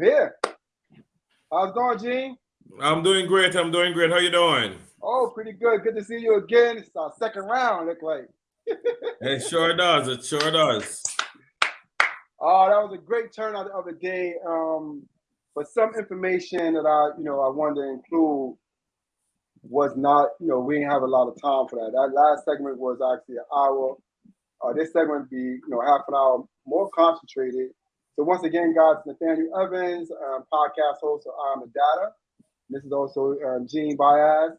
Here. How's it going, Gene? I'm doing great. I'm doing great. How you doing? Oh, pretty good. Good to see you again. It's our second round, look like. it sure does. It sure does. Oh, that was a great turnout the other day. Um, but some information that I, you know, I wanted to include was not, you know, we didn't have a lot of time for that. That last segment was actually an hour. Uh, this segment would be, you know, half an hour more concentrated. So once again, guys, Nathaniel Evans, um, podcast host of I'm the Data. This is also um, Gene Baez,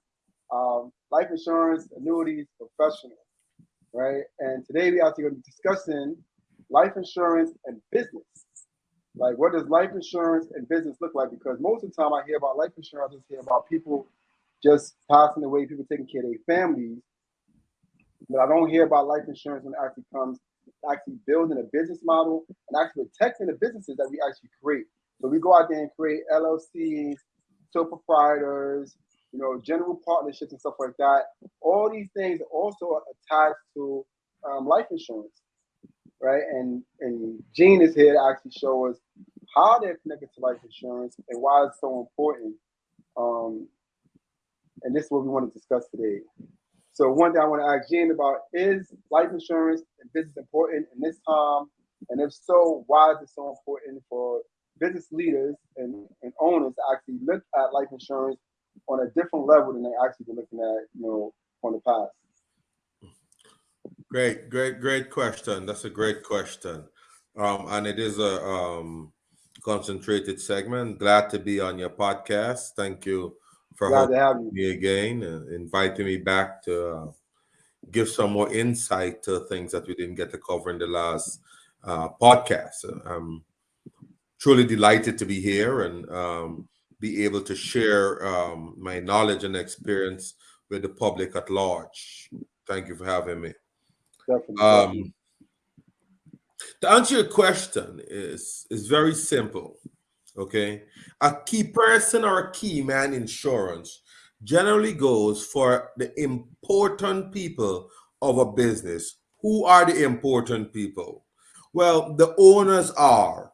um, life insurance annuities professional, right? And today we actually going to be discussing life insurance and business. Like, what does life insurance and business look like? Because most of the time I hear about life insurance, I just hear about people just passing away, people taking care of their families. But I don't hear about life insurance when it actually comes actually building a business model and actually protecting the businesses that we actually create. So we go out there and create LLCs, sole proprietors, you know, general partnerships and stuff like that. All these things are also attached to um, life insurance, right? And and Gene is here to actually show us how they're connected to life insurance and why it's so important. Um, and this is what we want to discuss today. So one thing I want to ask Gene about is life insurance and business important in this time? And if so, why is it so important for business leaders and, and owners to actually look at life insurance on a different level than they actually been looking at, you know, on the past? Great, great, great question. That's a great question. Um, and it is a um, concentrated segment. Glad to be on your podcast. Thank you for Glad having me again and inviting me back to uh, give some more insight to things that we didn't get to cover in the last uh, podcast. I'm truly delighted to be here and um, be able to share um, my knowledge and experience with the public at large. Thank you for having me. Definitely. Um, to answer your question is is very simple. Okay. A key person or a key man insurance generally goes for the important people of a business. Who are the important people? Well, the owners are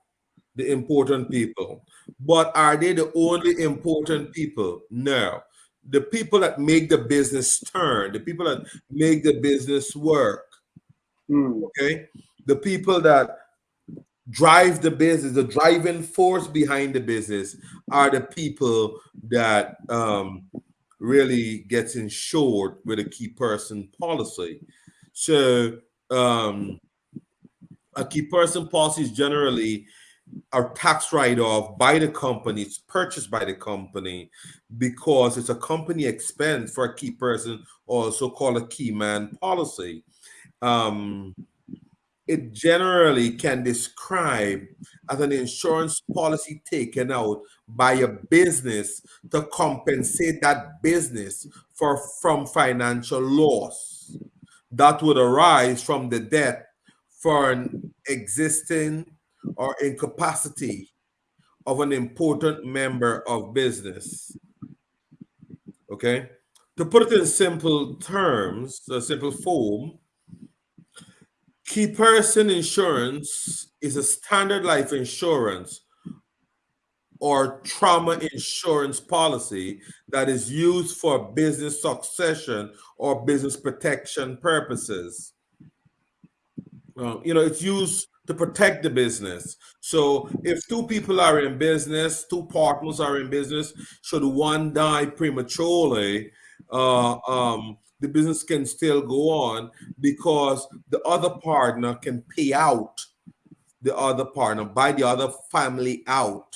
the important people. But are they the only important people? No. The people that make the business turn, the people that make the business work. Mm. Okay. The people that drive the business, the driving force behind the business are the people that um, really gets insured with a key person policy. So um, a key person policy is generally a tax write-off by the company, it's purchased by the company because it's a company expense for a key person, also called a key man policy. Um, it generally can describe as an insurance policy taken out by a business to compensate that business for from financial loss that would arise from the death for an existing or incapacity of an important member of business. Okay? To put it in simple terms, a simple form, Key person insurance is a standard life insurance or trauma insurance policy that is used for business succession or business protection purposes. Uh, you know, it's used to protect the business. So if two people are in business, two partners are in business, should one die prematurely, uh, um, the business can still go on because the other partner can pay out the other partner, buy the other family out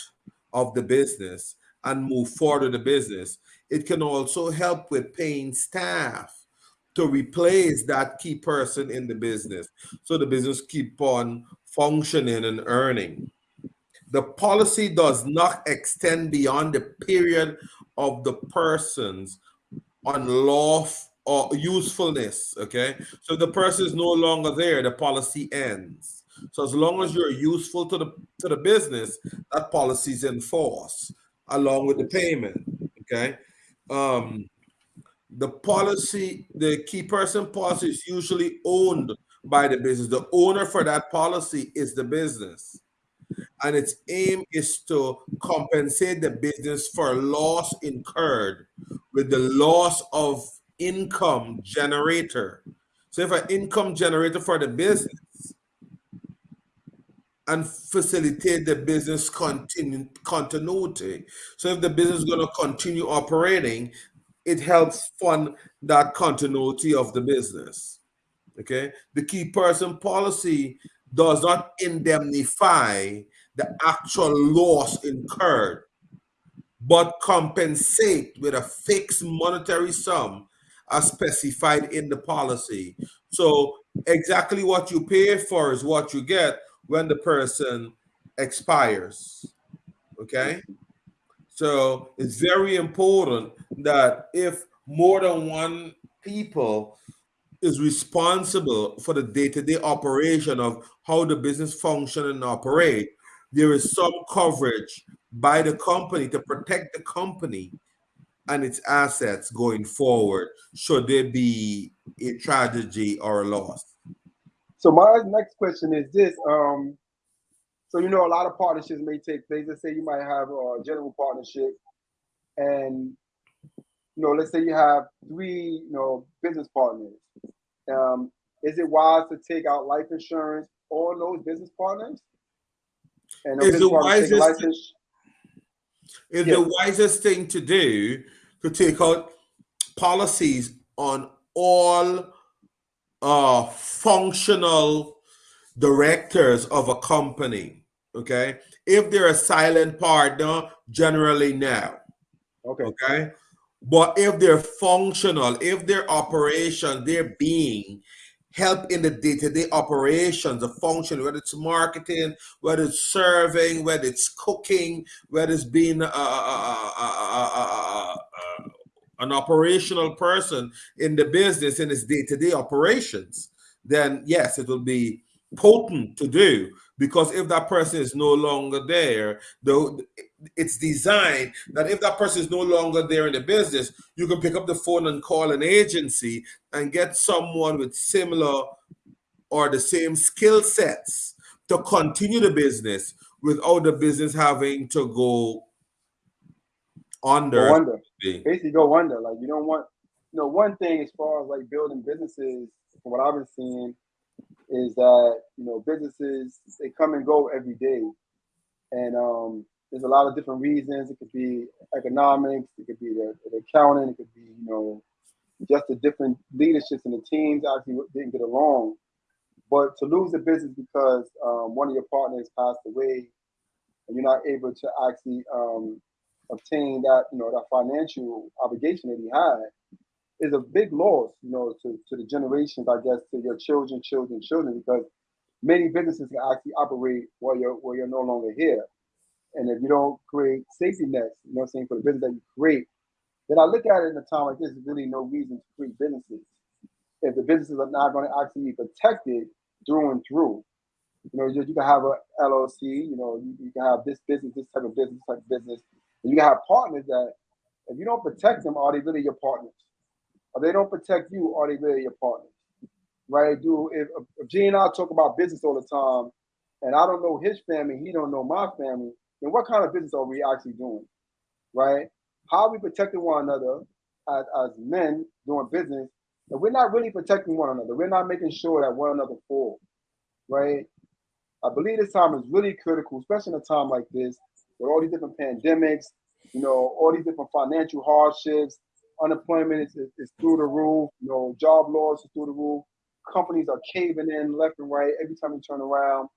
of the business and move forward the business. It can also help with paying staff to replace that key person in the business so the business keep on functioning and earning. The policy does not extend beyond the period of the person's unlawful or usefulness. Okay, so the person is no longer there, the policy ends. So as long as you're useful to the to the business, that policy is in force along with the payment. Okay. Um, the policy, the key person policy is usually owned by the business. The owner for that policy is the business. and its aim is to compensate the business for loss incurred with the loss of income generator. So if an income generator for the business and facilitate the business continu continuity. So if the business is going to continue operating, it helps fund that continuity of the business. Okay. The key person policy does not indemnify the actual loss incurred, but compensate with a fixed monetary sum as specified in the policy. So exactly what you pay for is what you get when the person expires. Okay. So it's very important that if more than one people is responsible for the day-to-day -day operation of how the business function and operate, there is some coverage by the company to protect the company and its assets going forward should there be a tragedy or a loss. So my next question is this: um, so you know, a lot of partnerships may take place. Let's say you might have a general partnership, and you know, let's say you have three, you know, business partners. Um, is it wise to take out life insurance on those business partners? And is the wisest is yeah. the wisest thing to do to take out policies on all uh, functional directors of a company Okay. If they're a silent partner, generally no. Okay. Okay. But if they're functional, if their operation, their being help in the day-to-day operations, the function, whether it's marketing, whether it's serving, whether it's cooking, whether it's being an operational person in the business in its day-to-day operations, then yes, it will be potent to do. Because if that person is no longer there, though it's designed that if that person is no longer there in the business, you can pick up the phone and call an agency and get someone with similar or the same skill sets to continue the business without the business having to go under. Go under. Basically, go under. Like you don't want. You know, one thing as far as like building businesses, from what I've been seeing, is that you know businesses they come and go every day, and um, there's a lot of different reasons. It could be economics, it could be the, the accounting, it could be you know just the different leaderships and the teams actually didn't get along. But to lose a business because um, one of your partners passed away, and you're not able to actually um, obtain that you know that financial obligation that he had, is a big loss, you know, to, to the generations, I guess, to your children, children, children, because many businesses can actually operate while you're while you're no longer here. And if you don't create safety nets, you know what I'm saying, for the business that you create, then I look at it in a time like this, there's really no reason to create businesses. If the businesses are not going to actually be protected through and through. You know, you, you can have a LLC, you know, you, you, can have this business, this type of business, type of business. And you can have partners that if you don't protect them, are they really your partners? or they don't protect you, are they really your partners? Right? Do if, if and I talk about business all the time, and I don't know his family, he don't know my family, then what kind of business are we actually doing? Right? How are we protecting one another as, as men doing business? And we're not really protecting one another. We're not making sure that one another fall. Right? I believe this time is really critical, especially in a time like this, with all these different pandemics, you know, all these different financial hardships, Unemployment is, is, is, through the roof. You know, job loss is through the roof. Companies are caving in left and right every time you turn around.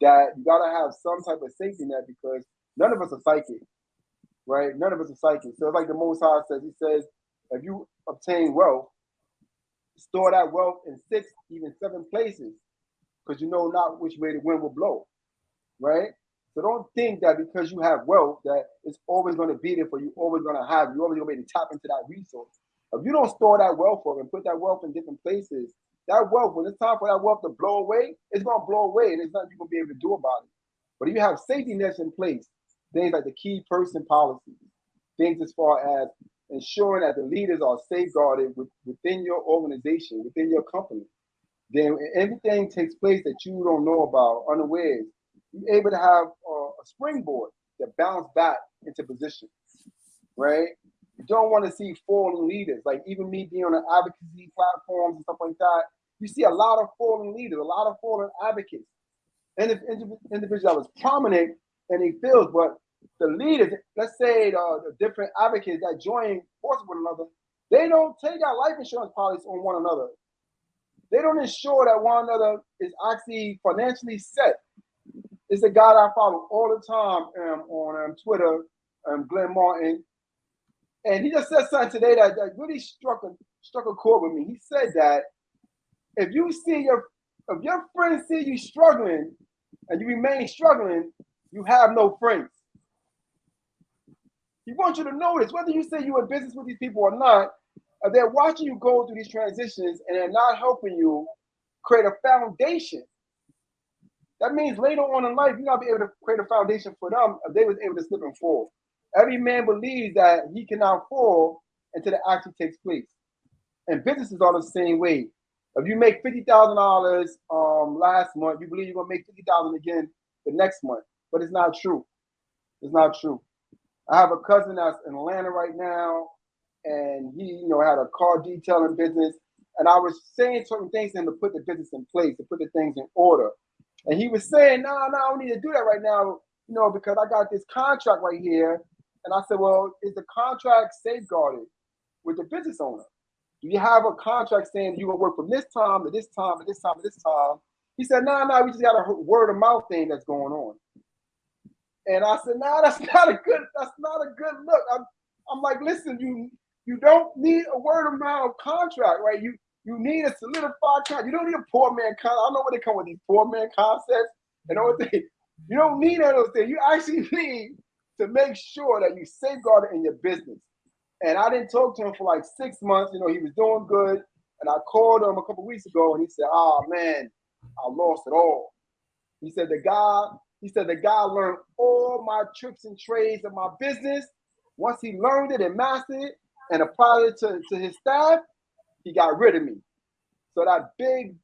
That you gotta have some type of safety net because none of us are psychic, right? None of us are psychic. So it's like the Most High says, He says, if you obtain wealth, store that wealth in six, even seven places, because you know not which way the wind will blow, right? So don't think that because you have wealth that it's always going to be there for you, always going to have, you always going to be able to tap into that resource. If you don't store that wealth up and put that wealth in different places, that wealth, when it's time for that wealth to blow away, it's going to blow away and there's nothing you're to be able to do about it. But if you have safety nets in place, things like the key person policy, things as far as ensuring that the leaders are safeguarded within your organization, within your company, then everything takes place that you don't know about, unawares, you're able to have a springboard to bounce back into position, right? You don't want to see fallen leaders. Like even me being on the advocacy platforms and stuff like that, you see a lot of fallen leaders, a lot of fallen advocates, and if individuals that was prominent in their fields, but the leaders, let's say the, the different advocates that join forces with another, they don't take out life insurance policies on one another. They don't ensure that one another is actually financially set. It's a guy I follow all the time um, on um, Twitter, um, Glenn Martin, and he just said something today that, that really struck a struck a chord with me. He said that if you see your if your friends see you struggling and you remain struggling, you have no friends. He wants you to notice whether you say you're in business with these people or not, they're watching you go through these transitions and they're not helping you create a foundation. That means later on in life, you're not be able to create a foundation for them if they was able to slip and fall. Every man believes that he cannot fall until the action takes place. And businesses are the same way. If you make fifty thousand dollars um last month, you believe you're gonna make fifty thousand again the next month, but it's not true. It's not true. I have a cousin that's in Atlanta right now, and he, you know, had a car detailing business. And I was saying certain things to him to put the business in place, to put the things in order. And he was saying, "No, nah, no, nah, I don't need to do that right now, you know, because I got this contract right here." And I said, "Well, is the contract safeguarded with the business owner? Do you have a contract saying you gonna work from this time to this time to this time to this time?" He said, "No, nah, no, we just got a word of mouth thing that's going on." And I said, "No, that's not a good. That's not a good look." I'm, I'm like, "Listen, you you don't need a word of mouth contract, right? You you need a solidified contract. You don't need a poor man contract. I don't know where they come with these poor man concepts and all mm-hmm. they. You don't need of those things. You actually need to make sure that you safeguard it in your business. And I didn't talk to him for like six months. You know, he was doing good. And I called him a couple weeks ago and he said, Oh man, I lost it all. He said the guy, he said the guy learned all my tricks and trades of my business. Once he learned it and mastered it, and applied it to, to his staff, he got rid of me. So that big,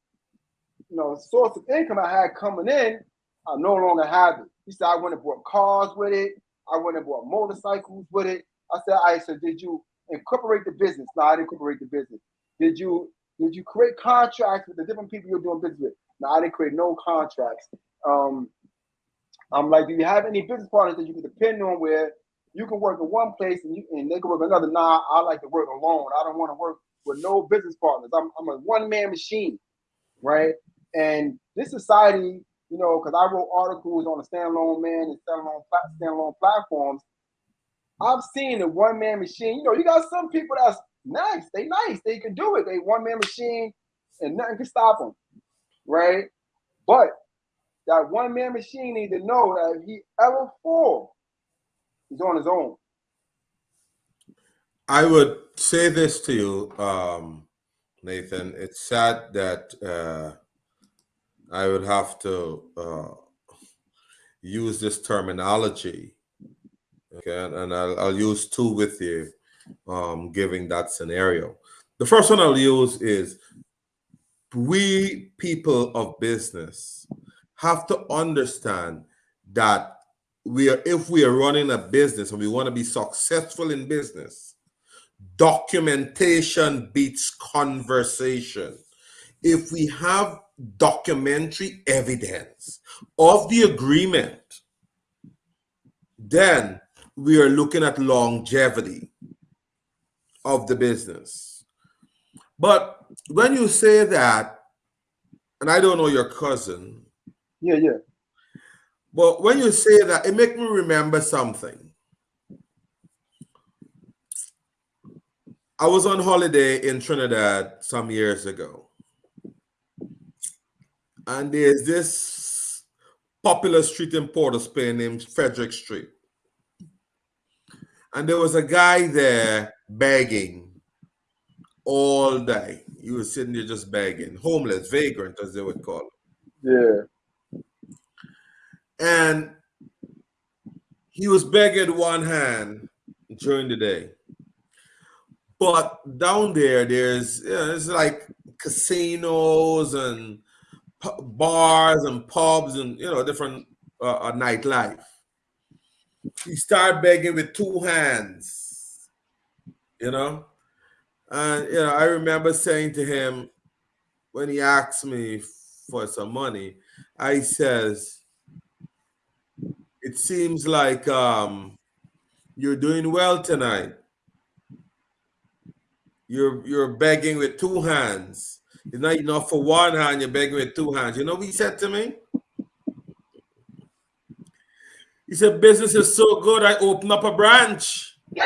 you know, source of income I had coming in, I no longer have it. He said I went and bought cars with it. I went and bought motorcycles with it. I said, I said, did you incorporate the business? No, I didn't incorporate the business. Did you did you create contracts with the different people you're doing business with? No, I didn't create no contracts. Um, I'm like, do you have any business partners that you can depend on where you can work in one place and you and they can work another. Nah, I like to work alone. I don't want to work with no business partners. I'm, I'm a one man machine, right? And this society, you know, because I wrote articles on the standalone man and standalone standalone platforms. I've seen a one man machine. You know, you got some people that's nice. They nice. They can do it. They one man machine, and nothing can stop them, right? But that one man machine need to know that if he ever fall, He's on his own. I would say this to you, um, Nathan. It's sad that uh, I would have to uh, use this terminology. Okay, and I'll, I'll use two with you, um, giving that scenario. The first one I'll use is we people of business have to understand that we are if we are running a business and we want to be successful in business documentation beats conversation if we have documentary evidence of the agreement then we are looking at longevity of the business but when you say that and i don't know your cousin yeah yeah but when you say that, it makes me remember something. I was on holiday in Trinidad some years ago. And there's this popular street in Port of Spain named Frederick Street. And there was a guy there begging all day. He was sitting there just begging, homeless, vagrant, as they would call it. Yeah. And he was begging one hand during the day. But down there, there's you know, it's like casinos and bars and pubs and you know different uh, uh, nightlife. he started begging with two hands, you know. And you know, I remember saying to him when he asked me for some money, I says, "It seems like um, you're doing well tonight. You're you're begging with two hands. It's not enough for one hand. You're begging with two hands. You know what he said to me? He said, "Business is so good. I open up a branch."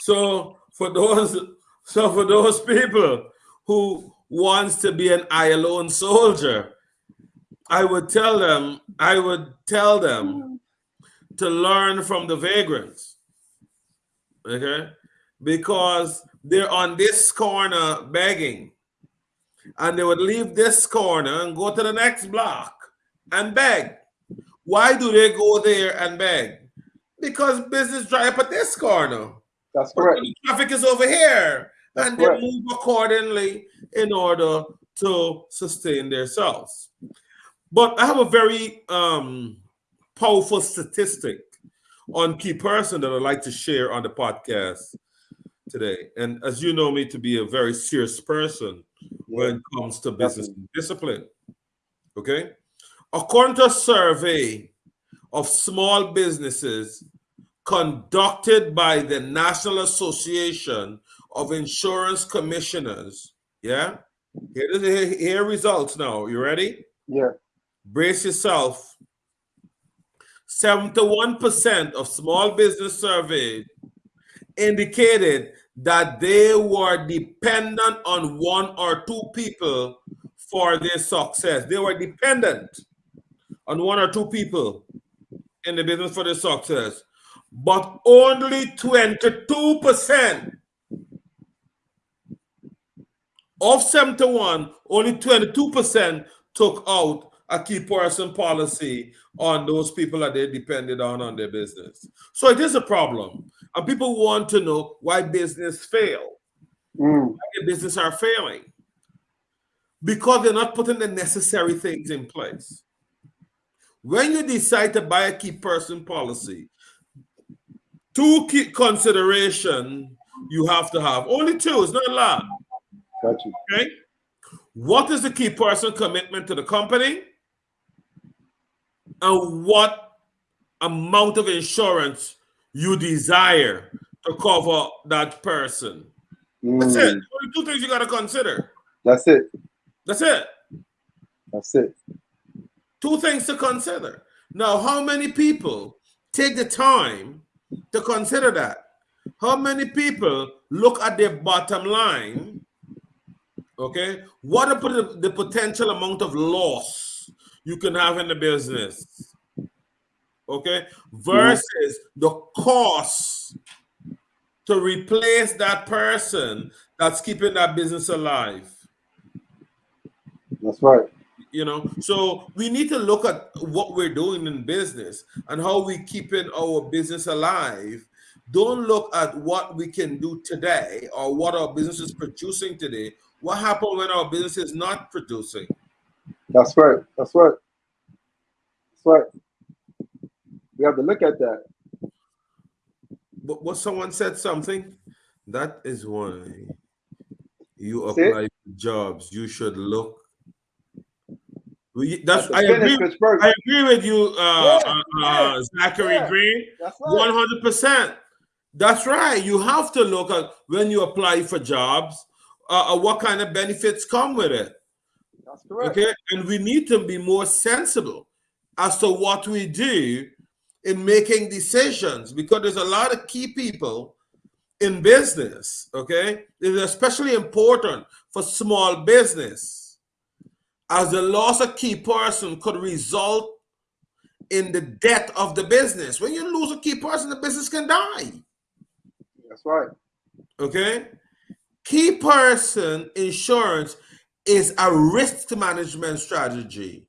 so for those, so for those people who wants to be an ILO soldier, I would tell them, I would tell them to learn from the vagrants. Okay? Because they're on this corner begging. And they would leave this corner and go to the next block and beg. Why do they go there and beg? Because business dry up at this corner. That's correct. Traffic is over here. That's and correct. they move accordingly in order to sustain themselves. But I have a very um, powerful statistic on key person that I'd like to share on the podcast today. And as you know me to be a very serious person when it comes to business discipline. Okay. According to a survey of small businesses conducted by the National Association of Insurance Commissioners, yeah, here, here, here results now. You ready? Yeah. Brace yourself. 71% of small business surveyed indicated that they were dependent on one or two people for their success. They were dependent on one or two people in the business for their success. But only 22% of 71, only 22% took out a key person policy on those people that they depended on on their business. So it is a problem. And people want to know why business fail. Mm. Why business are failing. Because they're not putting the necessary things in place. When you decide to buy a key person policy, two key consideration you have to have. Only two, it's not a lot. Got you. Okay. What is the key person commitment to the company? And what amount of insurance you desire to cover that person. Mm. That's it. Mm. Only two things you got to consider. That's it. That's it. That's it. Two things to consider. Now, how many people take the time to consider that? How many people look at their bottom line? Okay, what are the, the potential amount of loss you can have in the business? Okay, versus the cost to replace that person that's keeping that business alive. That's right. You know? So we need to look at what we're doing in business and how we keeping our business alive. Don't look at what we can do today or what our business is producing today. What happened when our business is not producing? That's right. That's right. That's right we have to look at that but what someone said something that is why you apply for jobs you should look that's, I agree. I agree with you, uh, yeah, uh, uh, Zachary yeah, Green. One hundred percent. That's right. You have to look at when you apply for jobs, uh, uh, what kind of benefits come with it. That's correct. Okay, and we need to be more sensible as to what we do in making decisions because there's a lot of key people in business. Okay, it's especially important for small business as the loss of key person could result in the death of the business. When you lose a key person, the business can die. That's right. Okay. Key person insurance is a risk management strategy.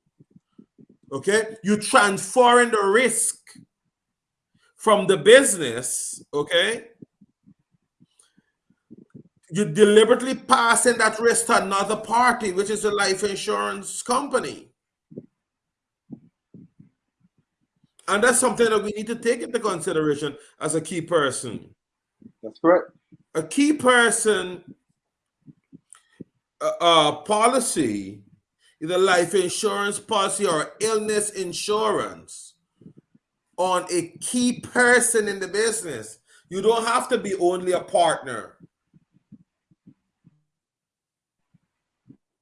Okay. You transferring the risk from the business, okay, you deliberately passing that risk to another party, which is a life insurance company. And that's something that we need to take into consideration as a key person. That's correct. A key person uh, uh, policy, either life insurance policy or illness insurance, on a key person in the business. You don't have to be only a partner.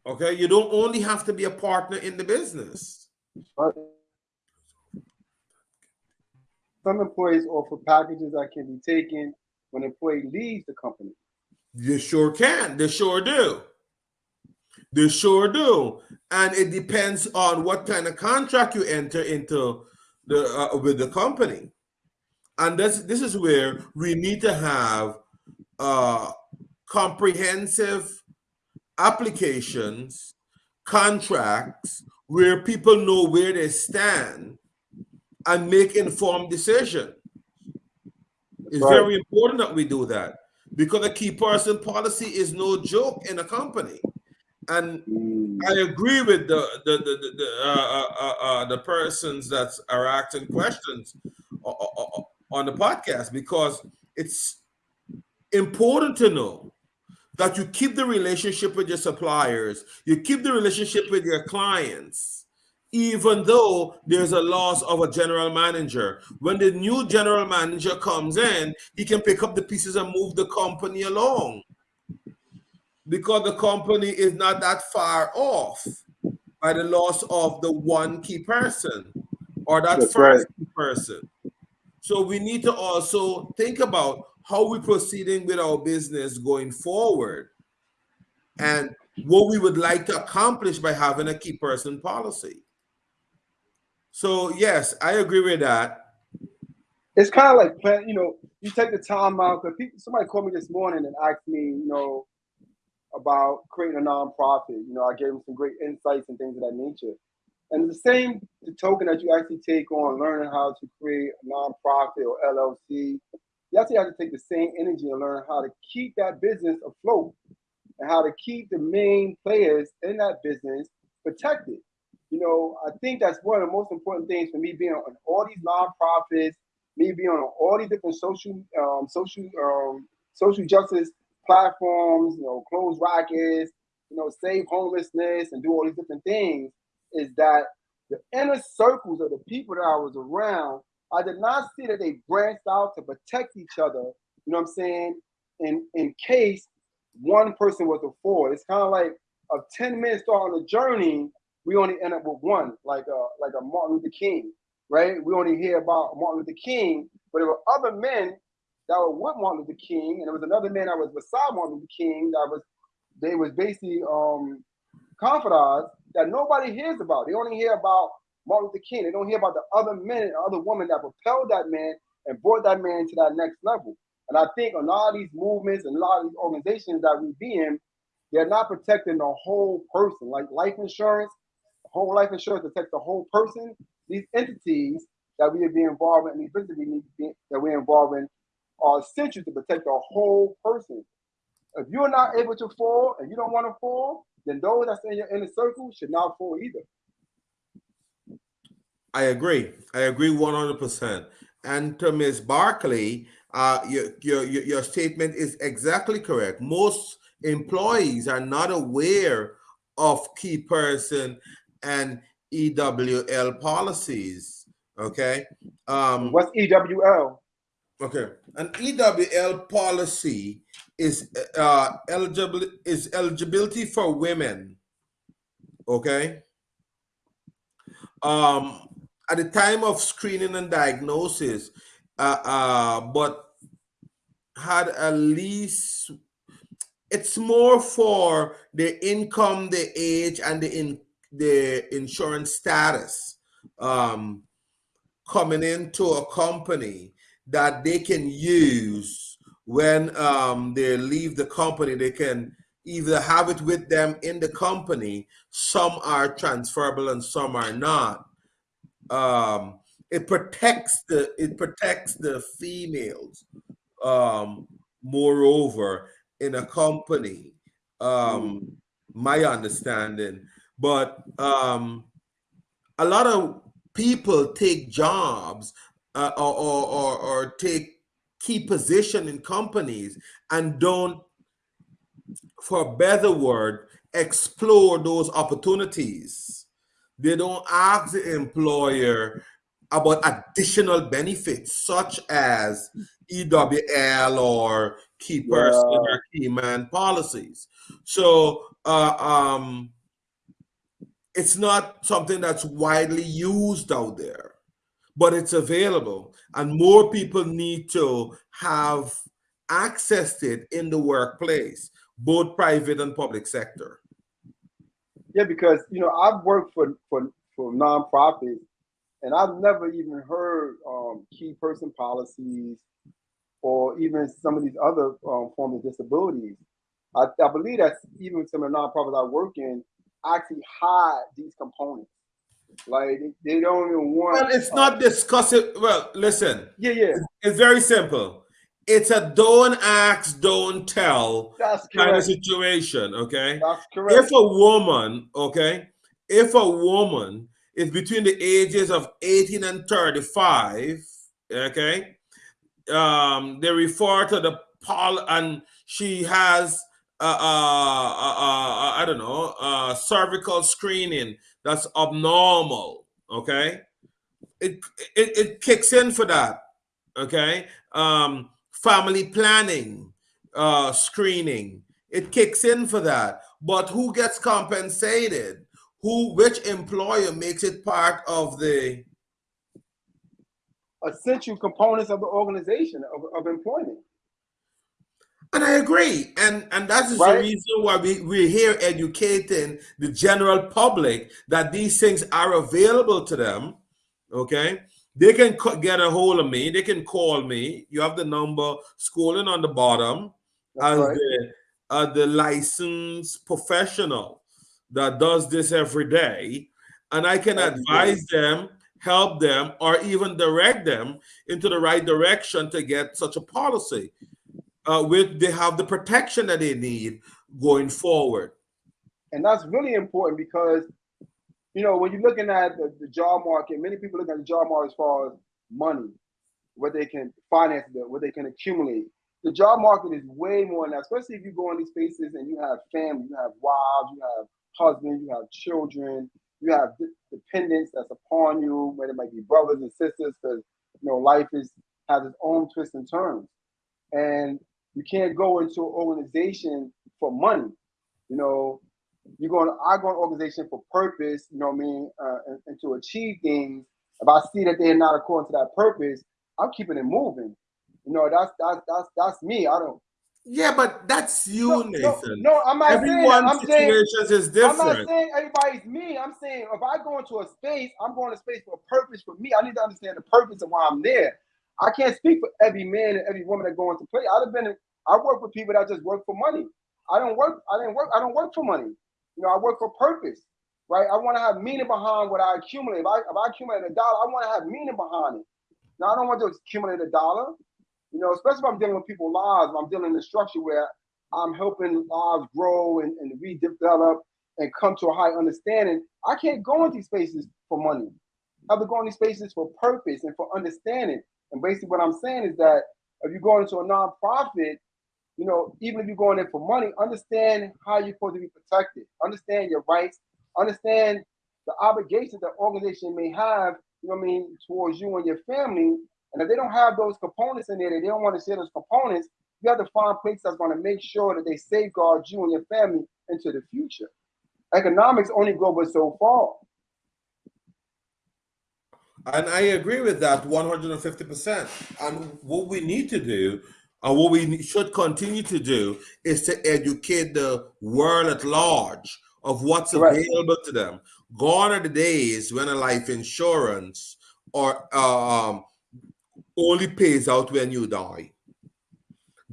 Okay, you don't only have to be a partner in the business. Some employees offer packages that can be taken when an employee leaves the company. They sure can. They sure do. They sure do. And it depends on what kind of contract you enter into the uh, with the company. And this this is where we need to have uh, comprehensive applications, contracts where people know where they stand and make informed decision. It's right. very important that we do that because a key person policy is no joke in a company. And mm. I agree with the the the the, uh, uh, uh, uh the persons that are asking questions on the podcast because it's important to know that you keep the relationship with your suppliers, you keep the relationship with your clients, even though there's a loss of a general manager. When the new general manager comes in, he can pick up the pieces and move the company along because the company is not that far off by the loss of the one key person or that That's first right. key person. So we need to also think about how we're proceeding with our business going forward and what we would like to accomplish by having a key person policy. So yes, I agree with that. It's kind of like plan, you know, you take the time out because somebody called me this morning and asked me, you know, about creating a nonprofit. You know, I gave him some great insights and things of that nature. And the same the token that you actually take on learning how to create a nonprofit or LLC, you actually have to take the same energy and learn how to keep that business afloat and how to keep the main players in that business protected. You know, I think that's one of the most important things for me being on all these nonprofits, me being on all these different social, um, social, um, social justice platforms, you know, close rackets, you know, save homelessness and do all these different things, is that the inner circles of the people that I was around, I did not see that they branched out to protect each other, you know what I'm saying? In in case one person was a four. It's kind of like a 10 men start on a journey, we only end up with one, like a like a Martin Luther King, right? We only hear about Martin Luther King, but there were other men that were with Martin Luther King, and there was another man that was beside Martin Luther King that was they was basically um confidants that nobody hears about. They only hear about Martin Luther King. They don't hear about the other men and other women that propelled that man and brought that man to that next level. And I think a lot of these movements and a lot of these organizations that we be in, they're not protecting the whole person. Like life insurance, whole life insurance protects the whole person. These entities that we being involved in, these businesses that we're involved in, are essential to protect the whole person. If you're not able to fall and you don't want to fall, then those that's in your inner circle should not fall either. I agree. I agree 100%. And to Ms. Barkley, uh, your, your, your statement is exactly correct. Most employees are not aware of key person and EWL policies. Okay. Um, What's EWL? Okay, an EWL policy is uh, eligible is eligibility for women. Okay. Um, at the time of screening and diagnosis, uh, uh, but had at least it's more for the income, the age, and the in the insurance status um, coming into a company that they can use when um, they leave the company. They can either have it with them in the company. Some are transferable and some are not. Um, it protects the it protects the females. Um, moreover, in a company, um, my understanding, but um, a lot of people take jobs uh, or, or, or, take key position in companies and don't, for a better word, explore those opportunities. They don't ask the employer about additional benefits such as EWL or key person yeah. or key man policies. So uh, um, it's not something that's widely used out there, but it's available. And more people need to have accessed it in the workplace, both private and public sector. Yeah, because you know I've worked for for for nonprofits, and I've never even heard um, key person policies or even some of these other um, forms of disabilities. I, I, believe that even some of the nonprofits I work in actually hide these components. Like they don't even want. Well, it's uh, not discussing. Well, listen. Yeah, yeah. It's, it's very simple. It's a don't ask, don't tell That's kind of situation. Okay. That's correct. If a woman, okay, if a woman is between the ages of 18 and 35, okay, um, they refer to the pol and she has uh, uh, uh, uh, I don't know, uh, cervical screening that's abnormal. Okay, it, it it kicks in for that. Okay, um, family planning, uh, screening, it kicks in for that. But who gets compensated? Who, which employer makes it part of the essential components of the organization of, of employment. And I agree. And and that is right? the reason why we, we're here educating the general public that these things are available to them. Okay. They can get a hold of me. They can call me. You have the number scrolling on the bottom That's as right. the, uh, the licensed professional that does this every day. And I can That's advise good. them help them, or even direct them into the right direction to get such a policy. Uh, with they have the protection that they need going forward. And that's really important because, you know, when you're looking at the, the job market, many people look at the job market as far as money, what they can finance, what they can accumulate. The job market is way more that, especially if you go in these spaces and you have family, you have wives, you have husbands, you have children, you have dependents that's upon you, whether it might be brothers and sisters, because you know life is has its own twists and turns, and you can't go into an organization for money. You know, you're going. I go an organization for purpose. You know what I mean, uh, and, and to achieve things. If I see that they're not according to that purpose, I'm keeping it moving. You know, that's that's that's that's me. I don't yeah, but that's you, no, Nathan. No, no, I'm not Everyone's saying situations saying, is different. I'm not saying everybody's me. I'm saying if I go into a space, I'm going to space for a purpose for me. I need to understand the purpose of why I'm there. I can't speak for every man and every woman that go into play. I've been I work with people that just work for money. I don't work, I didn't work, I don't work for money. You know, I work for purpose, right? I want to have meaning behind what I accumulate. If I if I accumulate a dollar, I want to have meaning behind it. Now I don't want to accumulate a dollar. You know, especially if I'm dealing with people's lives, I'm dealing in a structure where I'm helping lives grow and, and redevelop and come to a high understanding. I can't go into these spaces for money. I have to go in these spaces for purpose and for understanding. And basically, what I'm saying is that if you're going into a nonprofit, you know, even if you're going in for money, understand how you're supposed to be protected. Understand your rights. Understand the obligations that organization may have. You know what I mean towards you and your family, and if they don't have those components in there, they don't want to share those components, you have to find places that's going to make sure that they safeguard you and your family into the future. Economics only go but so far. And I agree with that 150%. And what we need to do, and what we should continue to do, is to educate the world at large of what's Correct. available to them. Gone are the days when a life insurance or uh, um, only pays out when you die.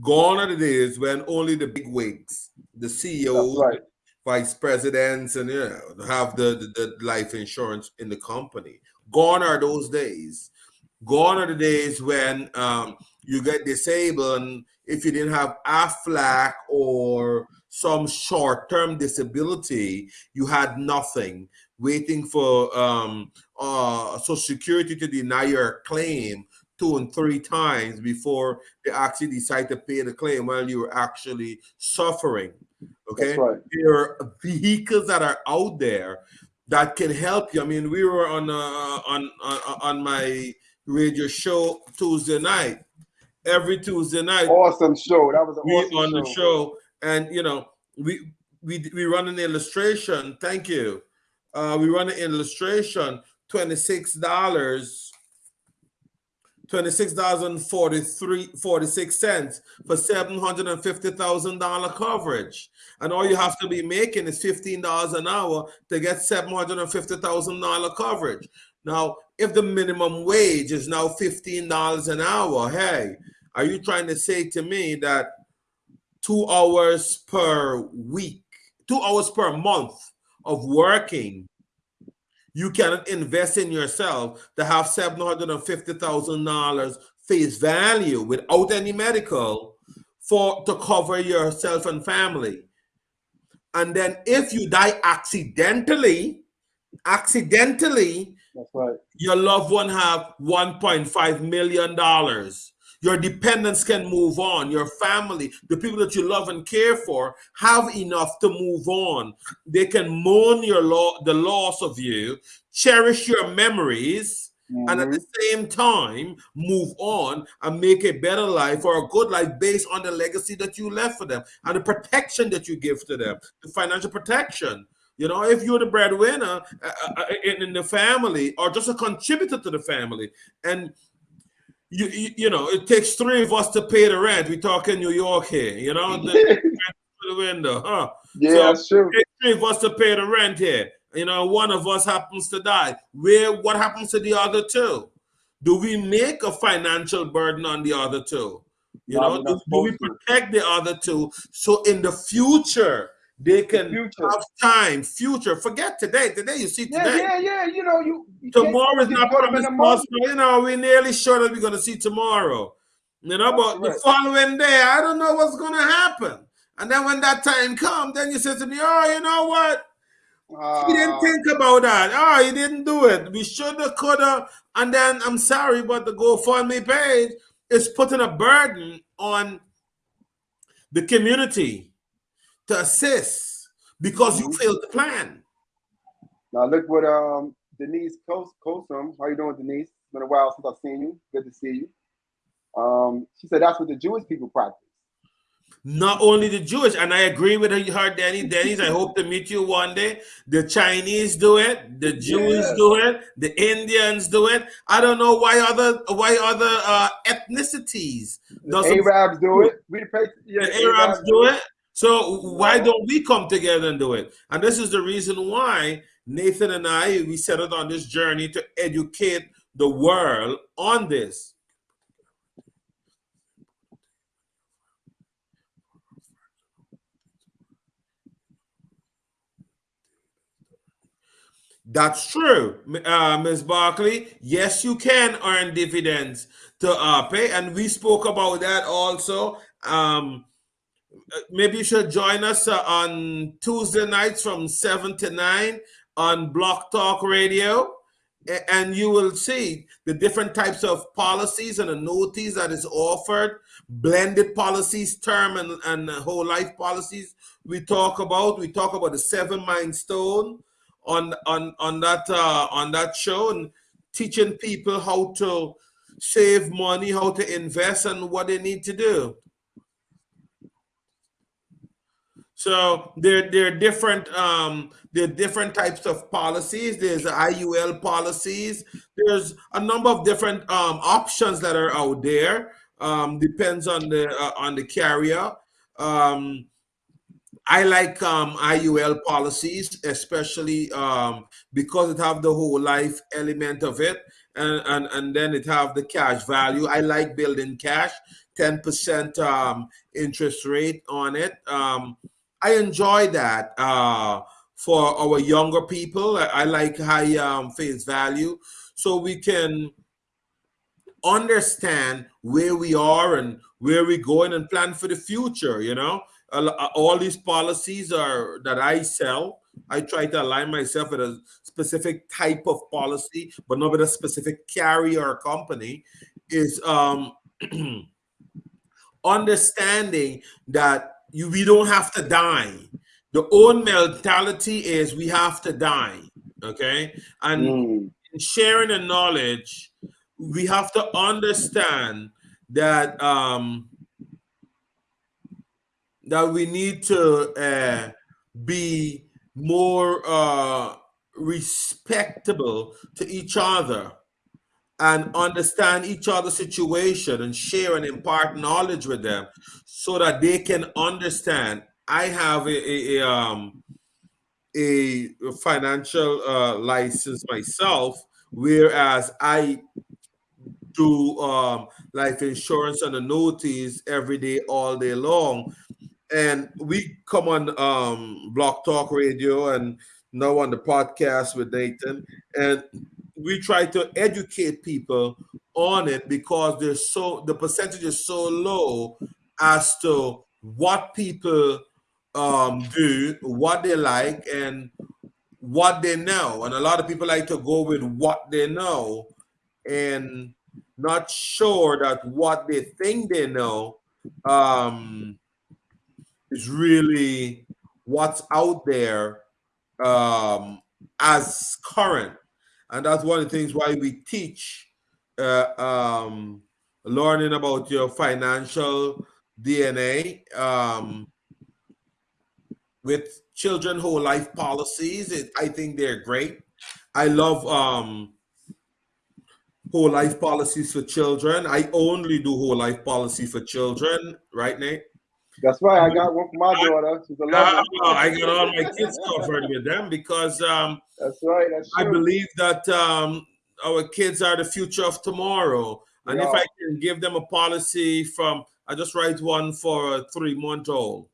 Gone are the days when only the big wigs, the CEOs, right. vice presidents, and you know, have the, the, the life insurance in the company. Gone are those days. Gone are the days when um, you get disabled and if you didn't have AFLAC or some short-term disability, you had nothing waiting for um, uh, Social Security to deny your claim two and three times before they actually decide to pay the claim while you are actually suffering. Okay, right. there are vehicles that are out there that can help you. I mean, we were on uh, on, on on my radio show Tuesday night. Every Tuesday night, awesome show. That was we awesome on show. the show, and you know, we we we run an illustration. Thank you. Uh, we run an illustration. Twenty six dollars $26,043 for $750,000 coverage. And all you have to be making is $15 an hour to get $750,000 coverage. Now, if the minimum wage is now $15 an hour, hey, are you trying to say to me that two hours per week, two hours per month of working you cannot invest in yourself to have $750,000 face value without any medical for to cover yourself and family. And then if you die accidentally, accidentally, right. your loved one have $1.5 million your dependents can move on. Your family, the people that you love and care for, have enough to move on. They can mourn your lo- the loss of you, cherish your memories, mm-hmm. and at the mm-hmm. same time move on and make a better life or a good life based on the legacy that you left for them and the protection that you give to them, the financial protection. You know, if you're the breadwinner uh, uh, uh in, in the family or just a contributor to the family, and you, you, you know, it takes three of us to pay the rent. We talk in New York here, you know, the, the window, huh? Yeah, so true. Three of us to pay the rent here. You know, one of us happens to die. Where what happens to the other two? Do we make a financial burden on the other two? You no, know, do, do we protect the other two so in the future they can the have time, future. Forget today. Today you see today. Yeah, yeah, yeah. You know, you, you tomorrow is not promised possible. You know, we're nearly sure that we're gonna see tomorrow. You know, but right. the following day, I don't know what's gonna happen. And then when that time comes, then you say to me, Oh, you know what? Uh, he didn't think about that. Oh, he didn't do it. We should have, could have. And then I'm sorry, but the GoFundMe page is putting a burden on the community to assist because you mm-hmm. failed to plan. Now look what um Denise Kosum. How you doing, Denise? It's been a while since I've seen you. Good to see you. Um, she said that's what the Jewish people practice. Not only the Jewish, and I agree with her, Danny. Dennis, I hope to meet you one day. The Chinese do it, the Jews do it, the Indians do it. I don't know why other why other uh, ethnicities. The Arabs do it. We the, yeah, the Arabs, Arabs do it. So why don't we come together and do it? And this is the reason why Nathan and I we set out on this journey to educate the world on this. That's true, uh, Ms. Barkley. Yes, you can earn dividends to uh, pay, and we spoke about that also. Um, maybe you should join us uh, on Tuesday nights from 7 to 9 on Blog Talk Radio. And you will see the different types of policies and annuities that is offered, blended policies, term and, and whole life policies we talk about. We talk about the seven mind stone on on on that uh, on that show and teaching people how to save money, how to invest, and what they need to do. So there, there are different um, there are different types of policies. There's IUL policies. There's a number of different um, options that are out there. Um, depends on the uh, on the carrier. Um, I like um, IUL policies, especially um, because it have the whole life element of it, and, and and then it have the cash value. I like building cash, ten percent um, interest rate on it. Um, I enjoy that uh, for our younger people. I, I like high um, face value, so we can understand where we are and where we're going and plan for the future. You know, all these policies are that I sell I try to align myself with a specific type of policy, but not with a specific carrier or company, is um, understanding that you we don't have to die. The own mentality is we have to die. Okay. And mm. sharing the knowledge, we have to understand that um that we need to uh, be more uh, respectable to each other and understand each other's situation and share and impart knowledge with them so that they can understand. I have a, a, a um a financial uh, license myself whereas i do um life insurance and annuities every day all day long. And we come on um blog talk radio and now on the podcast with nathan. And we try to educate people on it because there's so the percentage is so low as to what people um, do, what they like, and what they know. And a lot of people like to go with what they know and not sure that what they think they know um, is really what's out there um, as current and that's one of the things why we teach uh, um, learning about your financial DNA um, with children whole life policies. It, I think they're great. I love um, whole life policies for children. I only do whole life policy for children, right, Nate? That's right. I got one for my daughter. She's a uh, I got all my kids covered with them because um, that's right. That's I believe that um, our kids are the future of tomorrow, and if I can give them a policy from, I just write one for a three month old.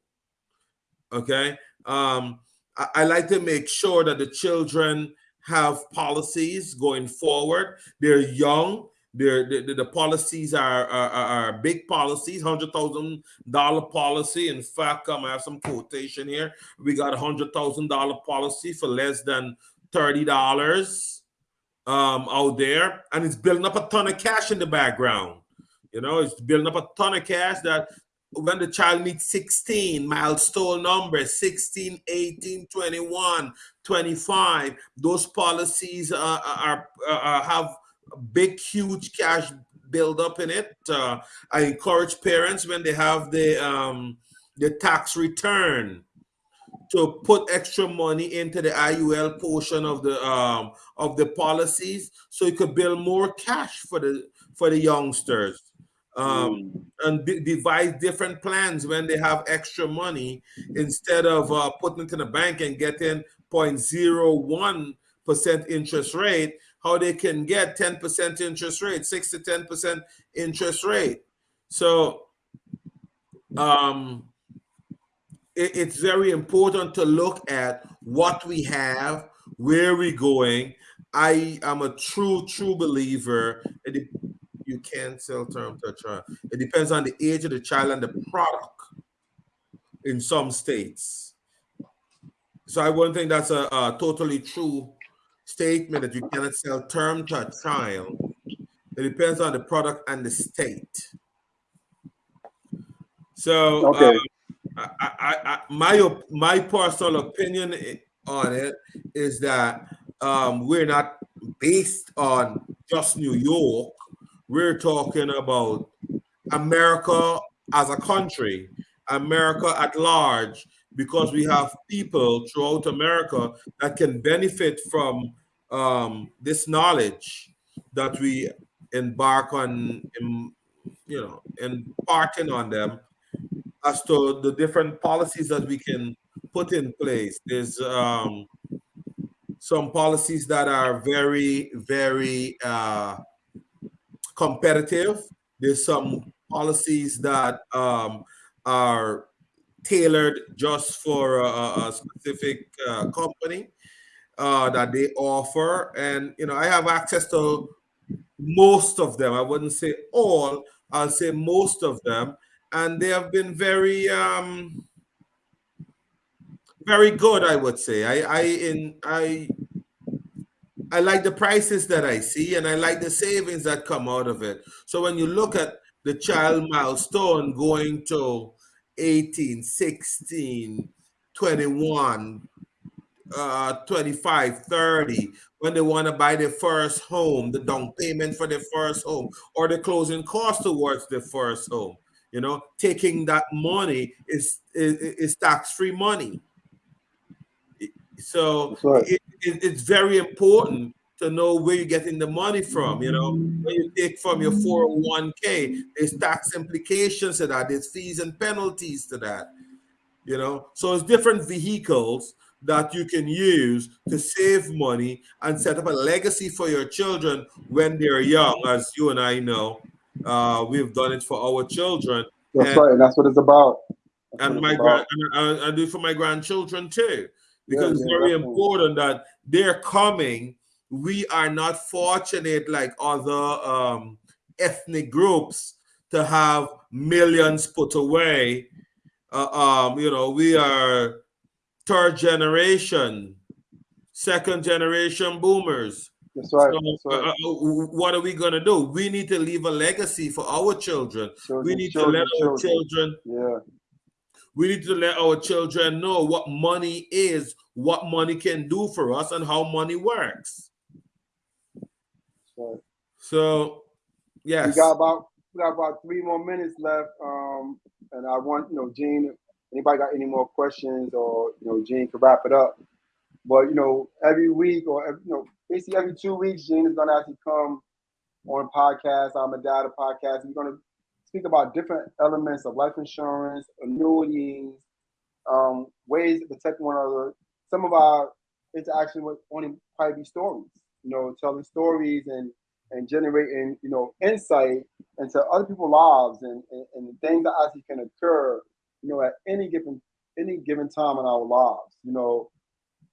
Okay. Um, I, I like to make sure that the children have policies going forward. They're young the, the, the policies are, are, are big policies, hundred thousand dollar policy. In fact, um, I have some quotation here. We got a hundred thousand dollar policy for less than thirty dollars um, out there, and it's building up a ton of cash in the background. You know, it's building up a ton of cash that when the child meets 16 milestone numbers 16 18 21 25 those policies uh, are, are have big, huge cash build up in it. Uh, I encourage parents when they have the um, the tax return to put extra money into the IUL portion of the um, of the policies, so you could build more cash for the for the youngsters. Um, mm. and devise different plans when they have extra money instead of uh, putting it in the bank and getting 0.01 percent interest rate how they can get 10% interest rate, 6 to 10% interest rate. So um, it, it's very important to look at what we have, where we're going. I am a true, true believer. It, you can't sell term to a child. It depends on the age of the child and the product in some states. So I wouldn't think that's a, a totally true statement that you cannot sell term to a child. It depends on the product and the state. So, okay. Uh, I, I, I, my my personal opinion on it is that um, we're not based on just New York. We're talking about America as a country, America at large, because we have people throughout America that can benefit from um, this knowledge that we embark on, you know, imparting on them as to the different policies that we can put in place. There's um, some policies that are very, very uh, competitive. There's some policies that um, are tailored just for a, a specific uh, company uh, that they offer. And, you know, I have access to most of them. I wouldn't say all, I'll say most of them. And they have been very, um, very good, I would say. I I in I I like the prices that I see and I like the savings that come out of it. So when you look at the child milestone going to 18, 16, 21, uh, 25, 30, when they want to buy their first home, the down payment for their first home, or the closing cost towards their first home. You know, taking that money is is, is tax-free money. So right. it, it, it's very important to know where you're getting the money from. You know, when you take from your 401k, there's tax implications to that, there's fees and penalties to that. You know, so it's different vehicles that you can use to save money and set up a legacy for your children when they're young, as you and I know. Uh, we've done it for our children. That's and, right. That's what it's about. That's and my grand, and I, I, do for my grandchildren too, because yeah, it's yeah, very definitely. important that they're coming. We are not fortunate like other um, ethnic groups to have millions put away. Uh, um, you know, we are third generation, second generation boomers. That's right. So, That's right. Uh, uh what are we going to do? We need to leave a legacy for our children. children we need children, to let our children, yeah. We need to let our children know what money is, what money can do for us, and how money works. Right. So, yes. We got about we got about three more minutes left. Um, and I want, you know, Gene Anybody got any more questions or, you know, Gene can wrap it up. But, you know, every week or, every, you know, basically every two weeks, Gene is going to actually come on podcast, I'm a data podcast. We're going to speak about different elements of life insurance, annuities, um, ways to protect one another. Some of our interaction with only probably be stories, you know, telling stories and and generating, you know, insight into other people's lives and, and, and things that actually can occur you know, at any given any given time in our lives. You know,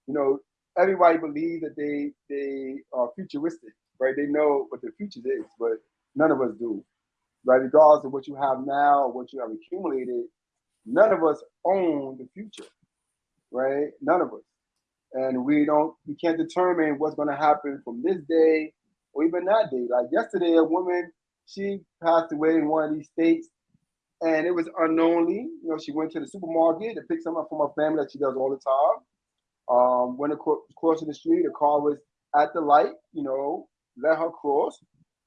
you know, everybody believes that they they are futuristic, right? They know what the future is, but none of us do, right? Regardless of what you have now what you have accumulated, none of us own the future, right? None of us, and we don't, we can't determine what's going to happen from this day or even that day. Like yesterday, a woman she passed away in one of these states and it was unknowingly. You know, she went to the supermarket to pick something up from her family that she does all the time. Um, went across, crossing the street, the car was at the light. You know, let her cross.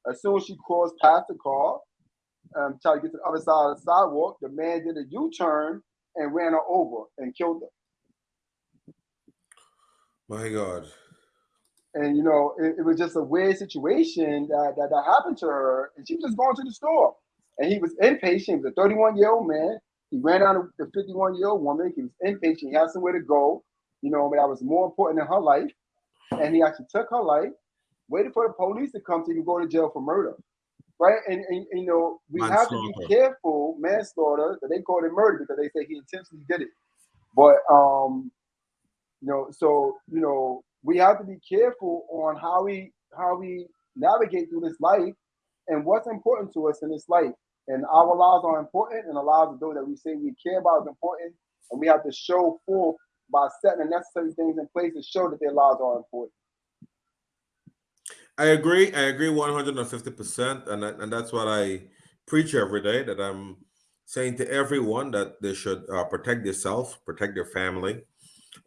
As soon as she crossed past the car, um, tried to get to the other side of the sidewalk, the man did a U-turn and ran her over and killed her. My God. And you know, it, it was just a weird situation that, that that happened to her, and she was just going to the store and he was inpatient. He was a 31 year old man. He ran out of the 51 year old woman. He was inpatient. He had somewhere to go. You know, but that was more important than her life. And he actually took her life, waited for the police to come so he could go to jail for murder. Right? And, and, you know, we have to be careful, manslaughter, that they call it murder because they say he intentionally did it. But um, you know, so you know, we have to be careful on how we how we navigate through this life and what's important to us in this life. And our lives are important, and the lives of those that we say we care about is important. And we have to show forth by setting the necessary things in place to show that their lives are important. I agree. I agree 150%. And, and that's what I preach every day that I'm saying to everyone that they should uh, protect themselves, protect their family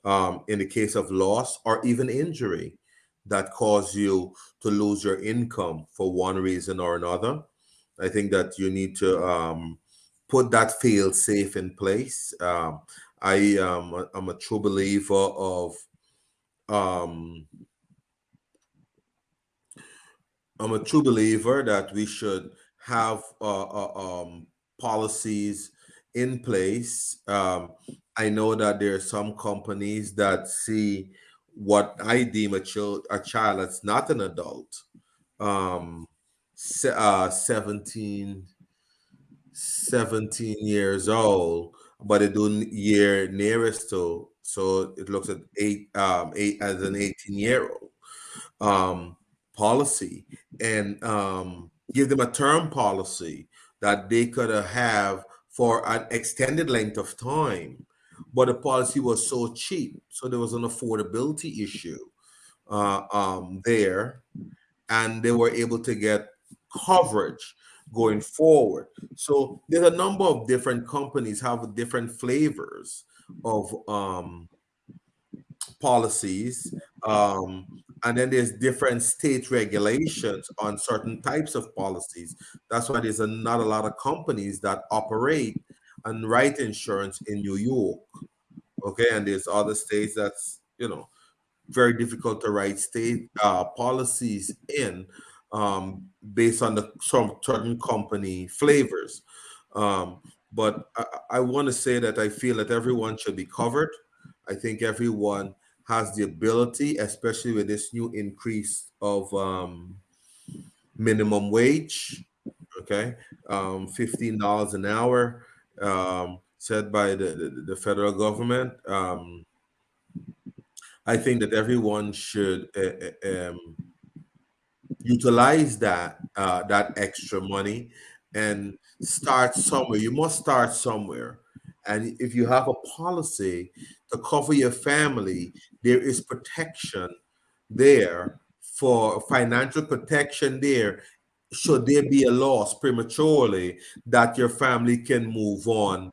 um, in the case of loss or even injury that cause you to lose your income for one reason or another. I think that you need to um, put that fail safe in place. Um, I am I'm a true believer of um, I'm a true believer that we should have uh, uh, um, policies in place. Um, I know that there are some companies that see what I deem a child a child that's not an adult, um, se- uh, 17, 17 years old, but it do year nearest to, so it looks at eight, um, eight as an 18 year old um, policy. And um, give them a term policy that they could have for an extended length of time but the policy was so cheap. So there was an affordability issue uh, um, there, and they were able to get coverage going forward. So there's a number of different companies have different flavors of um, policies. Um, and then there's different state regulations on certain types of policies. That's why there's a, not a lot of companies that operate and write insurance in New York. Okay, and there's other states that's you know very difficult to write state uh, policies in um, based on the some certain company flavors. Um, but I, I want to say that I feel that everyone should be covered. I think everyone has the ability, especially with this new increase of um, minimum wage, okay, um, $15 an hour um, set by the, the, the federal government. Um, I think that everyone should uh, um, utilize that uh, that extra money and start somewhere. You must start somewhere. And if you have a policy to cover your family, there is protection there for financial protection there. Should there be a loss prematurely, that your family can move on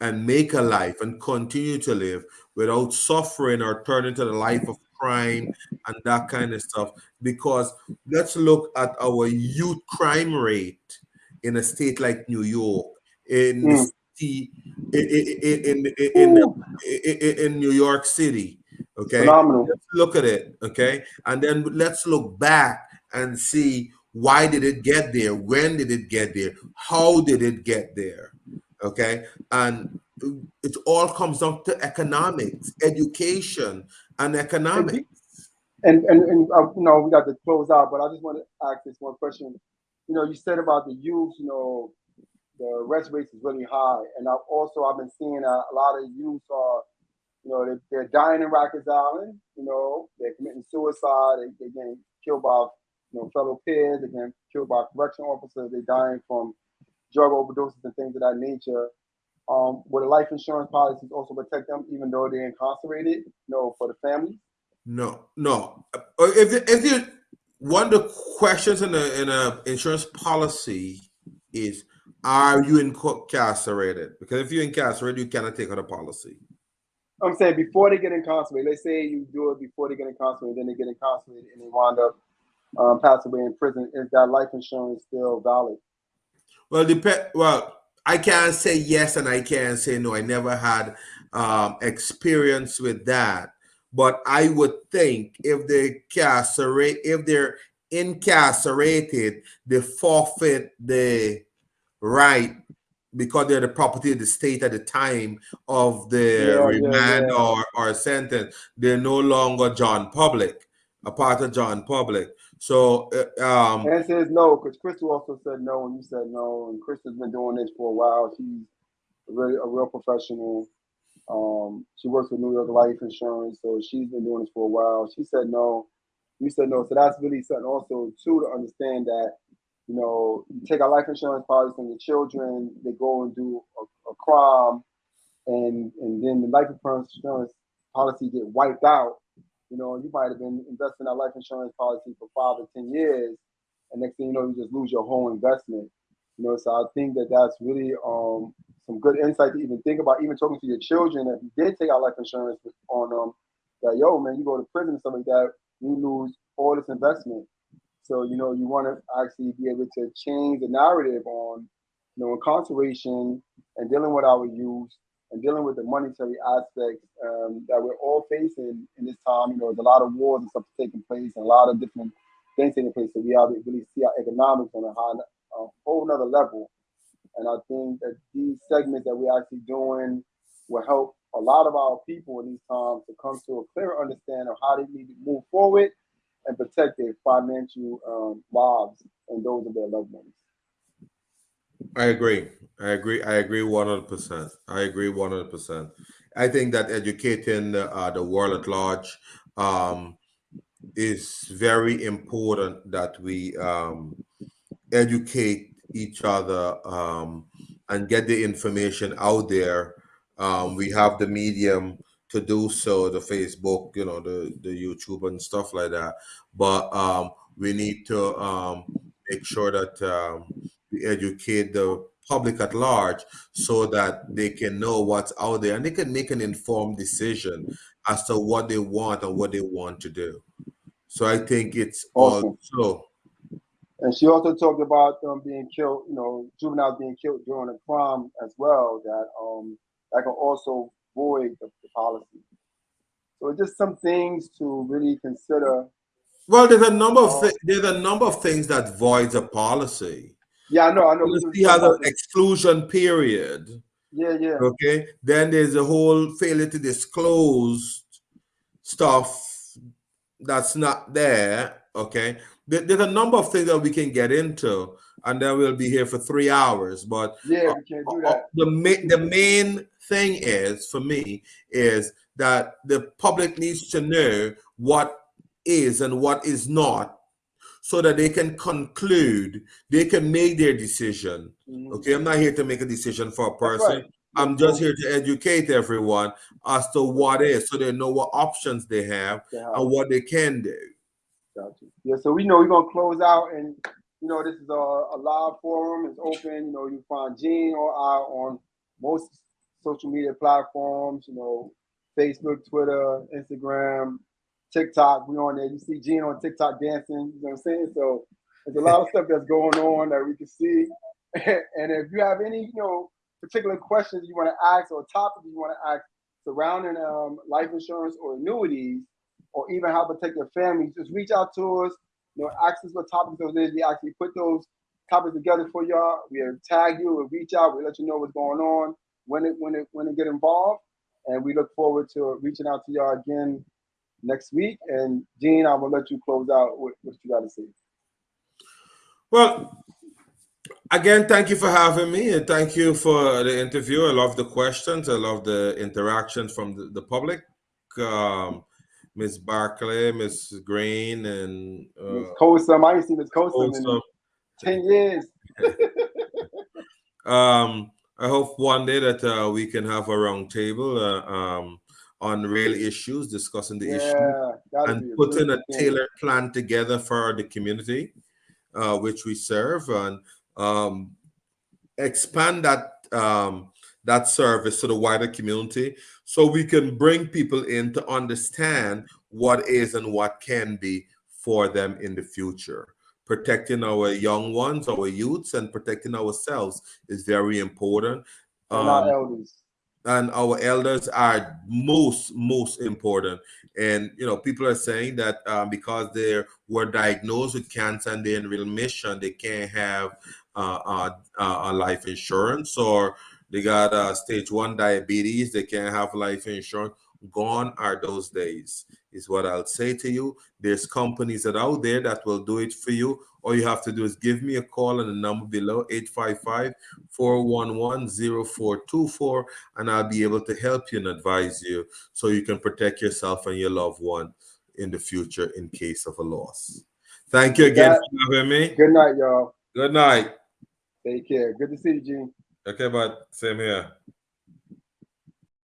and make a life and continue to live without suffering or turning to the life of crime and that kind of stuff. Because let's look at our youth crime rate in a state like New York, in mm. city, in, in, in, in, in New York City. Okay, phenomenal. Let's look at it. Okay, and then let's look back and see why did it get there? When did it get there? How did it get there? Okay, and it all comes down to economics, education, and economics. And and, and uh, you know we got to close out, but I just want to ask this one question. You know, you said about the youth. You know, the arrest rate is really high, and I've also I've been seeing a, a lot of youth are, you know, they're, they're dying in Rikers Island. You know, they're committing suicide. They, they're getting killed by you know fellow peers. They're getting killed by correction officers. They're dying from drug overdoses and things of that nature. Um, would a life insurance policies also protect them even though they're incarcerated? You know, for the family? No, no. Uh, if if you one of the questions in a in a insurance policy is are you incarcerated? Because if you're incarcerated, you cannot take out a policy. I'm saying before they get incarcerated, let's say you do it before they get incarcerated, then they get incarcerated and they wind up um, pass away in prison. Is that life insurance still valid? Well, depend. Well, I can't say yes and I can't say no. I never had um, experience with that, but I would think if they incarcerate, if they're incarcerated, they forfeit the right because they're the property of the state at the time of the yeah, remand yeah, yeah. or or sentence. They're no longer John Public, a part of John Public. So, uh, um, answer is no, because Crystal also said no, and you said no, and Crystal's been doing this for a while. She's a really a real professional. Um, she works with New York Life Insurance, so she's been doing this for a while. She said no, you said no, so that's really something also too to understand that you know you take a life insurance policy from your children, they go and do a, a crime, and and then the life insurance policy get wiped out you know, you might have been investing in life insurance policy for five or ten years, and next thing you know, you just lose your whole investment. You know, so I think that that's really um, some good insight to even think about. Even talking to your children, if you did take out life insurance on them, that yo man, you go to prison or something like that, you lose all this investment. So you know, you want to actually be able to change the narrative on, you know, incarceration and dealing with our youth and dealing with the monetary aspects um, that we're all facing in this time. You know, there's a lot of wars and stuff taking place, and a lot of different things taking place. So we have to really see our economics on a, high, a whole nother level. And I think that these segments that we're actually doing will help a lot of our people in these times to come to a clearer understanding of how they need to move forward and protect their financial um, lives and those of their loved ones. I agree. I agree. I agree one hundred percent. I agree one hundred percent. I think that educating uh, the world at large um, is very important. That we um, educate each other um, and get the information out there Um, we have the medium to do so, the Facebook, you know, the the YouTube and stuff like that. But um, we need to um, make sure that um, we educate the public at large so that they can know what's out there and they can make an informed decision as to what they want and what they want to do. So I think it's awesome. also. And she also talked about them being killed, you know, juveniles being killed during a crime as well. That um that can also void the, the policy. So just some things to really consider. Well, there's a number of th- there's a number of things that voids a policy. Yeah, I know. I know. See how the exclusion period. Yeah, yeah. Okay. Then there's a whole failure to disclose stuff that's not there. Okay. There's a number of things that we can get into, and then we'll be here for three hours. But yeah, we uh, can't do uh, that. The main the main thing is for me is that the public needs to know what is and what is not so that they can conclude, they can make their decision. Mm-hmm. Okay, I'm not here to make a decision for a person. Right. I'm just here to educate everyone as to what is, so they know what options they have yeah. and what they can do. Gotcha. Yeah, so we know we're gonna close out, and you know this is a, a live forum. It's open. You know you find Gene or I on most social media platforms. You know, Facebook, Twitter, Instagram, TikTok. We on there. You see Gene on TikTok dancing. You know what I'm saying? So there's a lot of stuff that's going on that we can see. and if you have any, you know, particular questions you want to ask or topics you want to ask surrounding um, life insurance or annuities, or even how to protect your family, just reach out to us. You know, ask us what topics those is. We actually put those topics together for y'all. We'll tag you, we'll reach out, we'll let you know what's going on when it when it when it get involved. And we look forward to reaching out to y'all again next week. And Gene, I'm gonna let you close out with what you got to say. Well, again, thank you for having me, and thank you for the interview. I love the questions. I love the interaction from the, the public. Um, Miss Barclay, Miss Green, and uh, Miss Kosum. I ain't seen Miss Kosum in ten years. um, I hope one day that uh, we can have a round table. Uh, um, on real issues, discussing the yeah, issue, and putting a tailored plan together for the community uh, which we serve, and um, expand that um, that service to the wider community, so we can bring people in to understand what is and what can be for them in the future. Protecting our young ones, our youths, and protecting ourselves is very important. Um, our elders and our elders are most most important. And you know people are saying that um, because they were diagnosed with cancer and they're in remission they can't have uh, uh, uh, life insurance or they got uh, stage one diabetes they can't have life insurance. Gone are those days is what i'll say to you. There's companies that out there that will do it for you all you have to do is give me a call on the number below 855-411-0424 and I'll be able to help you and advise you so you can protect yourself and your loved one in the future in case of a loss. Thank you again for having me. Good night, y'all. Good night. Take care. Good to see you, Gene. Okay, bud. Same here.